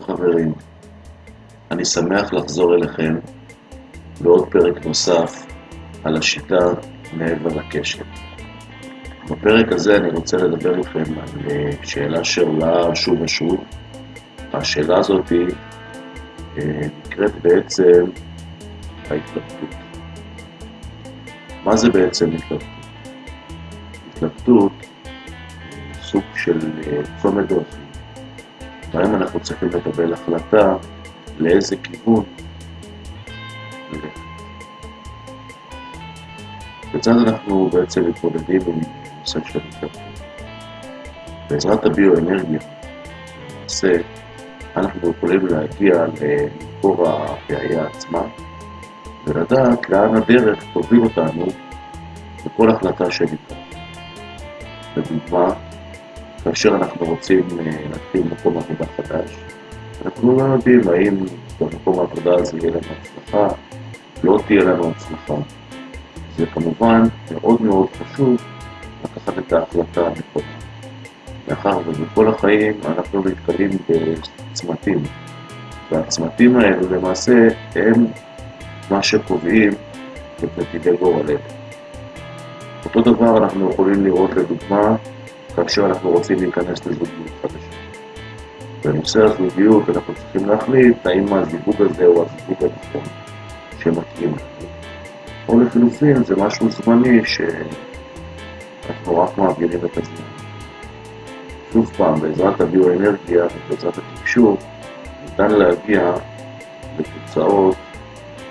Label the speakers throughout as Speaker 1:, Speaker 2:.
Speaker 1: חברים, אני שמח לחזור אליכם בעוד פרק נוסף על השיטה מעבר לקשת. בפרק הזה אני רוצה לדבר איתכם על אה, שאלה שעולה שוב ושוב. השאלה הזאת אה, נקראת בעצם ההתלבטות. מה זה בעצם התלבטות? התלבטות סוג של אה, צומת דרכים והיום אנחנו צריכים לקבל החלטה לאיזה כיוון. כיצד אנחנו בעצם מתמודדים עם נושא של התלבטות? בעזרת הביואנרגיה, למעשה, אנחנו יכולים להגיע למקור הבעיה עצמה ולדעת לאן הדרך תוביל אותנו בכל החלטה שנקרא. לדוגמה, כאשר אנחנו רוצים אה, להתחיל מקום עבודה חדש, אנחנו לא יודעים האם במקום העבודה הזה יהיה לנו הצלחה, לא תהיה לנו הצלחה. זה כמובן מאוד מאוד חשוב לקחת את ההחלטה הנכונה. מאחר ובכל החיים אנחנו נתקלים בצמתים, והצמתים האלו למעשה הם מה שקובעים את נתיבי גורלנו. אותו דבר אנחנו יכולים לראות לדוגמה כאשר אנחנו רוצים להיכנס לזוגיות חדשה. בנושא הזוגיות אנחנו צריכים להחליט האם הזיווג הזה הוא הזיווג הנכון שמתאים לנו. או לחילופין זה משהו זמני שאנחנו רק מעבירים את הזמן. שוב פעם, בעזרת הביואנרגיה ובעזרת התקשור ניתן להגיע לתוצאות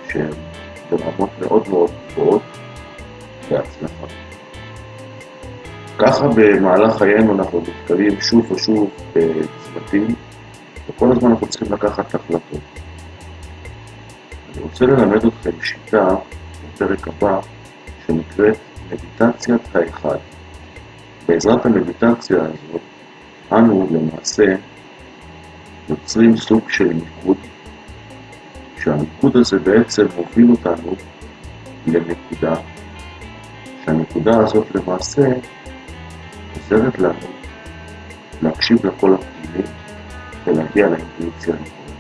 Speaker 1: שהן ברמות מאוד מאוד גבוהות בהצלחה. ככה במהלך חיינו אנחנו נתקלים שוב ושוב בצוותים, וכל הזמן אנחנו צריכים לקחת החלטות. אני רוצה ללמד אתכם שיטה בפרק הבא שנקראת מדיטציית האחד. בעזרת המדיטציה הזאת, אנו למעשה יוצרים סוג של מיקוד, שהמיקוד הזה בעצם מוביל אותנו לנקודה, שהנקודה הזאת למעשה עוזרת לנו להקשיב לקול הפנימי ולהגיע לאינטואיציה הנכונה.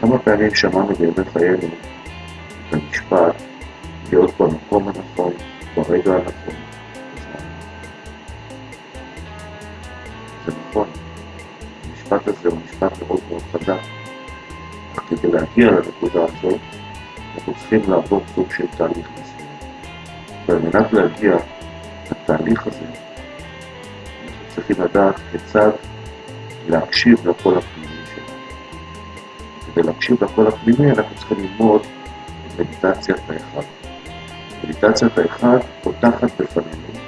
Speaker 1: כמה פעמים שמענו בימי חיינו את המשפט להיות במקום הנכון, ברגע הנכון, בזמן. זה נכון, המשפט הזה הוא משפט מאוד מאוד חזק, אך כדי להגיע לנקודה הזאת, אנחנו צריכים לעבור סוג של תהליך מסוים. ועל מנת להגיע התהליך הזה, אנחנו צריכים לדעת כיצד להקשיב לקול הפנימי שלנו. כדי להקשיב לקול הפנימי אנחנו צריכים ללמוד את מדיטציית האחד. מדיטציית האחד פותחת בפנינו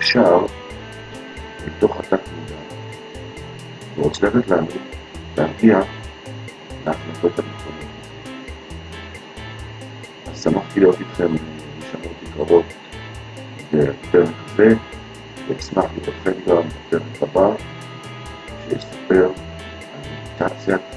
Speaker 1: שער מתוך התת מודע ועוזרת לנו להגיע להחלטות הנכונות. אז שמחתי להיות איתכם בשמות יקרות בפרק הזה, ואשמח לראות גם בפרק הבא, שיספר על מדיטציית